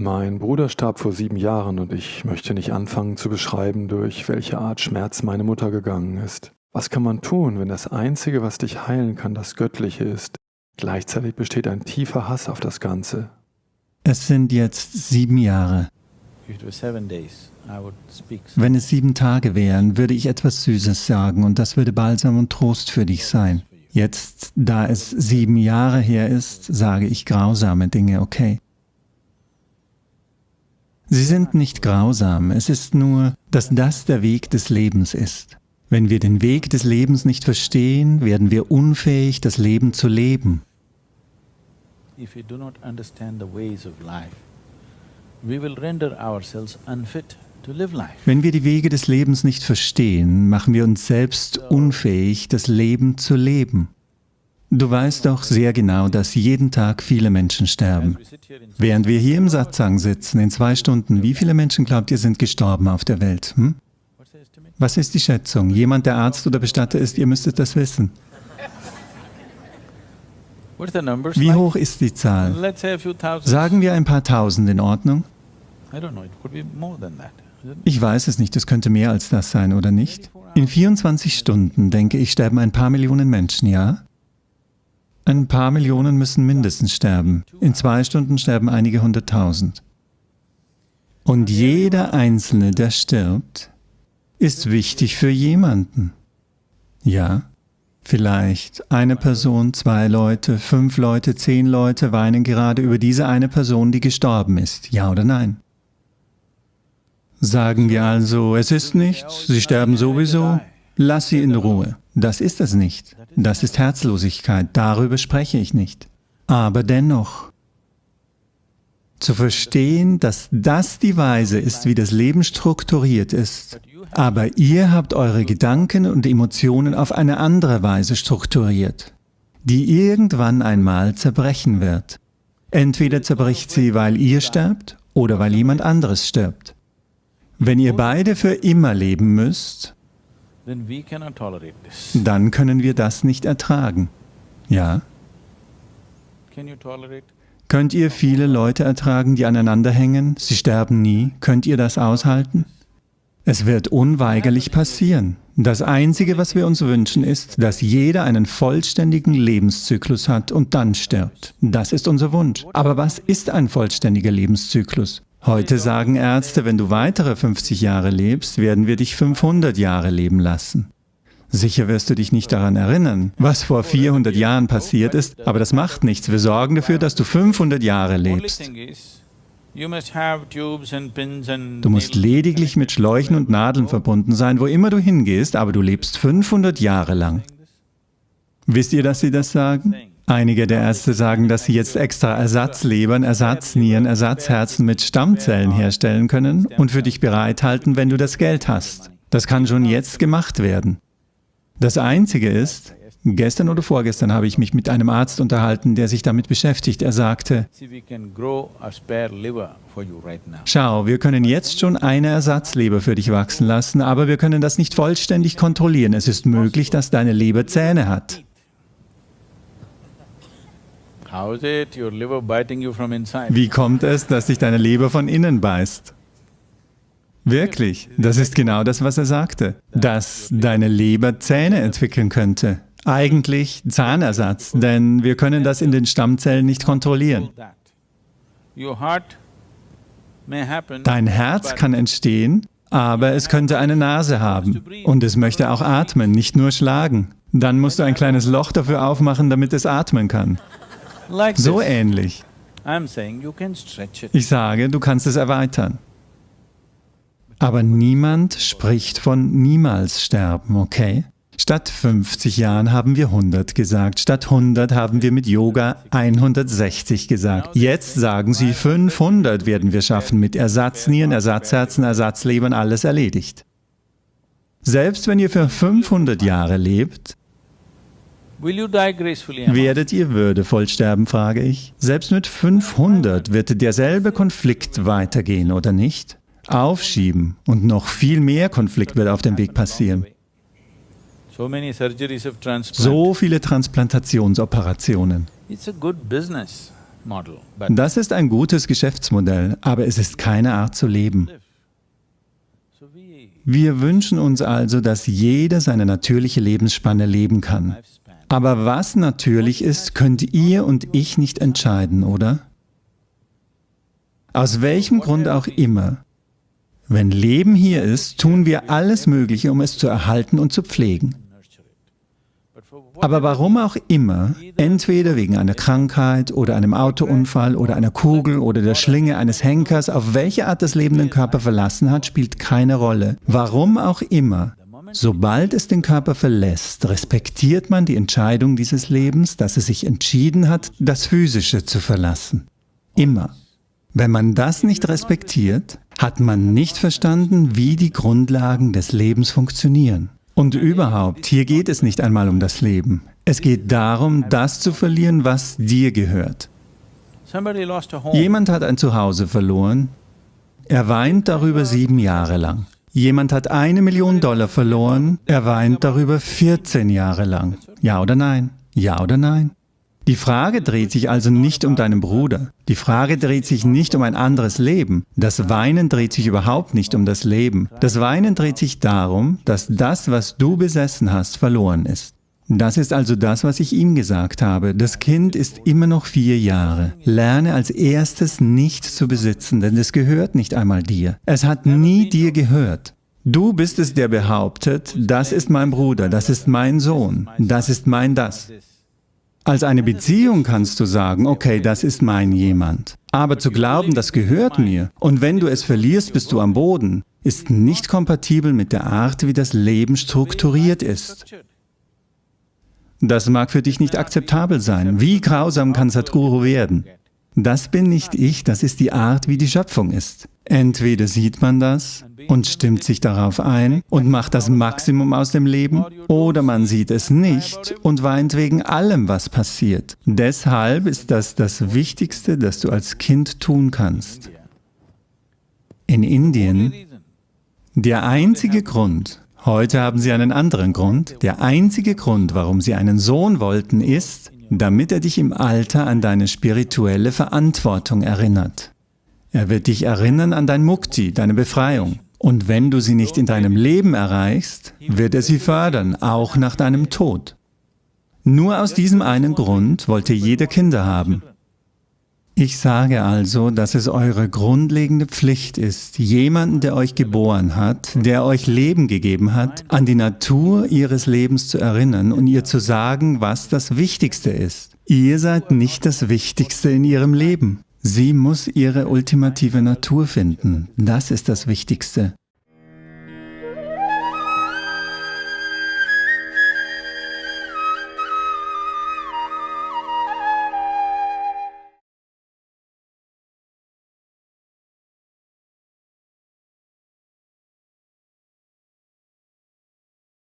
Mein Bruder starb vor sieben Jahren und ich möchte nicht anfangen zu beschreiben, durch welche Art Schmerz meine Mutter gegangen ist. Was kann man tun, wenn das Einzige, was dich heilen kann, das Göttliche ist? Gleichzeitig besteht ein tiefer Hass auf das Ganze. Es sind jetzt sieben Jahre. Wenn es sieben Tage wären, würde ich etwas Süßes sagen und das würde Balsam und Trost für dich sein. Jetzt, da es sieben Jahre her ist, sage ich grausame Dinge, okay? Sie sind nicht grausam, es ist nur, dass das der Weg des Lebens ist. Wenn wir den Weg des Lebens nicht verstehen, werden wir unfähig, das Leben zu leben. Wenn wir die Wege des Lebens nicht verstehen, machen wir uns selbst unfähig, das Leben zu leben. Du weißt doch sehr genau, dass jeden Tag viele Menschen sterben. Während wir hier im Satsang sitzen, in zwei Stunden, wie viele Menschen glaubt ihr sind gestorben auf der Welt? Hm? Was ist die Schätzung? Jemand, der Arzt oder Bestatter ist, ihr müsstet das wissen. Wie hoch ist die Zahl? Sagen wir ein paar Tausend in Ordnung? Ich weiß es nicht, es könnte mehr als das sein, oder nicht? In 24 Stunden, denke ich, sterben ein paar Millionen Menschen, ja? Ein paar Millionen müssen mindestens sterben. In zwei Stunden sterben einige hunderttausend. Und jeder Einzelne, der stirbt, ist wichtig für jemanden. Ja, vielleicht eine Person, zwei Leute, fünf Leute, zehn Leute weinen gerade über diese eine Person, die gestorben ist. Ja oder nein? Sagen wir also, es ist nichts, sie sterben sowieso, lass sie in Ruhe. Das ist es nicht. Das ist Herzlosigkeit, darüber spreche ich nicht. Aber dennoch, zu verstehen, dass das die Weise ist, wie das Leben strukturiert ist, aber ihr habt eure Gedanken und Emotionen auf eine andere Weise strukturiert, die irgendwann einmal zerbrechen wird. Entweder zerbricht sie, weil ihr sterbt oder weil jemand anderes stirbt. Wenn ihr beide für immer leben müsst, dann können wir das nicht ertragen. Ja? Könnt ihr viele Leute ertragen, die aneinander hängen? Sie sterben nie. Könnt ihr das aushalten? Es wird unweigerlich passieren. Das Einzige, was wir uns wünschen, ist, dass jeder einen vollständigen Lebenszyklus hat und dann stirbt. Das ist unser Wunsch. Aber was ist ein vollständiger Lebenszyklus? Heute sagen Ärzte, wenn du weitere 50 Jahre lebst, werden wir dich 500 Jahre leben lassen. Sicher wirst du dich nicht daran erinnern, was vor 400 Jahren passiert ist, aber das macht nichts. Wir sorgen dafür, dass du 500 Jahre lebst. Du musst lediglich mit Schläuchen und Nadeln verbunden sein, wo immer du hingehst, aber du lebst 500 Jahre lang. Wisst ihr, dass sie das sagen? Einige der Ärzte sagen, dass sie jetzt extra Ersatzlebern, Ersatznieren, Ersatzherzen mit Stammzellen herstellen können und für dich bereithalten, wenn du das Geld hast. Das kann schon jetzt gemacht werden. Das Einzige ist, gestern oder vorgestern habe ich mich mit einem Arzt unterhalten, der sich damit beschäftigt. Er sagte, schau, wir können jetzt schon eine Ersatzleber für dich wachsen lassen, aber wir können das nicht vollständig kontrollieren. Es ist möglich, dass deine Leber Zähne hat. Wie kommt es, dass sich deine Leber von innen beißt? Wirklich, das ist genau das, was er sagte, dass deine Leber Zähne entwickeln könnte. Eigentlich Zahnersatz, denn wir können das in den Stammzellen nicht kontrollieren. Dein Herz kann entstehen, aber es könnte eine Nase haben und es möchte auch atmen, nicht nur schlagen. Dann musst du ein kleines Loch dafür aufmachen, damit es atmen kann. So ähnlich. Ich sage, du kannst es erweitern. Aber niemand spricht von niemals sterben, okay? Statt 50 Jahren haben wir 100 gesagt, statt 100 haben wir mit Yoga 160 gesagt. Jetzt sagen sie, 500 werden wir schaffen, mit Ersatznieren, Ersatzherzen, Ersatzlebern, alles erledigt. Selbst wenn ihr für 500 Jahre lebt, Werdet ihr würdevoll sterben, frage ich. Selbst mit 500 wird derselbe Konflikt weitergehen, oder nicht? Aufschieben und noch viel mehr Konflikt wird auf dem Weg passieren. So viele Transplantationsoperationen. Das ist ein gutes Geschäftsmodell, aber es ist keine Art zu leben. Wir wünschen uns also, dass jeder seine natürliche Lebensspanne leben kann. Aber was natürlich ist, könnt ihr und ich nicht entscheiden, oder? Aus welchem Grund auch immer. Wenn Leben hier ist, tun wir alles Mögliche, um es zu erhalten und zu pflegen. Aber warum auch immer, entweder wegen einer Krankheit oder einem Autounfall oder einer Kugel oder der Schlinge eines Henkers, auf welche Art das Leben den Körper verlassen hat, spielt keine Rolle. Warum auch immer, sobald es den Körper verlässt, respektiert man die Entscheidung dieses Lebens, dass es sich entschieden hat, das Physische zu verlassen. Immer. Wenn man das nicht respektiert, hat man nicht verstanden, wie die Grundlagen des Lebens funktionieren. Und überhaupt, hier geht es nicht einmal um das Leben. Es geht darum, das zu verlieren, was dir gehört. Jemand hat ein Zuhause verloren. Er weint darüber sieben Jahre lang. Jemand hat eine Million Dollar verloren. Er weint darüber 14 Jahre lang. Ja oder nein? Ja oder nein? Die Frage dreht sich also nicht um deinen Bruder. Die Frage dreht sich nicht um ein anderes Leben. Das Weinen dreht sich überhaupt nicht um das Leben. Das Weinen dreht sich darum, dass das, was du besessen hast, verloren ist. Das ist also das, was ich ihm gesagt habe. Das Kind ist immer noch vier Jahre. Lerne als erstes nicht zu besitzen, denn es gehört nicht einmal dir. Es hat nie dir gehört. Du bist es, der behauptet, das ist mein Bruder, das ist mein Sohn, das ist mein das. Als eine Beziehung kannst du sagen, okay, das ist mein jemand. Aber zu glauben, das gehört mir, und wenn du es verlierst, bist du am Boden, ist nicht kompatibel mit der Art, wie das Leben strukturiert ist. Das mag für dich nicht akzeptabel sein. Wie grausam kann Sadhguru werden? Das bin nicht ich, das ist die Art, wie die Schöpfung ist. Entweder sieht man das und stimmt sich darauf ein und macht das Maximum aus dem Leben, oder man sieht es nicht und weint wegen allem, was passiert. Deshalb ist das das Wichtigste, das du als Kind tun kannst. In Indien, der einzige Grund, heute haben sie einen anderen Grund, der einzige Grund, warum sie einen Sohn wollten, ist, damit er dich im Alter an deine spirituelle Verantwortung erinnert. Er wird dich erinnern an dein Mukti, deine Befreiung. Und wenn du sie nicht in deinem Leben erreichst, wird er sie fördern, auch nach deinem Tod. Nur aus diesem einen Grund wollte jeder Kinder haben. Ich sage also, dass es eure grundlegende Pflicht ist, jemanden, der euch geboren hat, der euch Leben gegeben hat, an die Natur ihres Lebens zu erinnern und ihr zu sagen, was das Wichtigste ist. Ihr seid nicht das Wichtigste in ihrem Leben. Sie muss ihre ultimative Natur finden. Das ist das Wichtigste.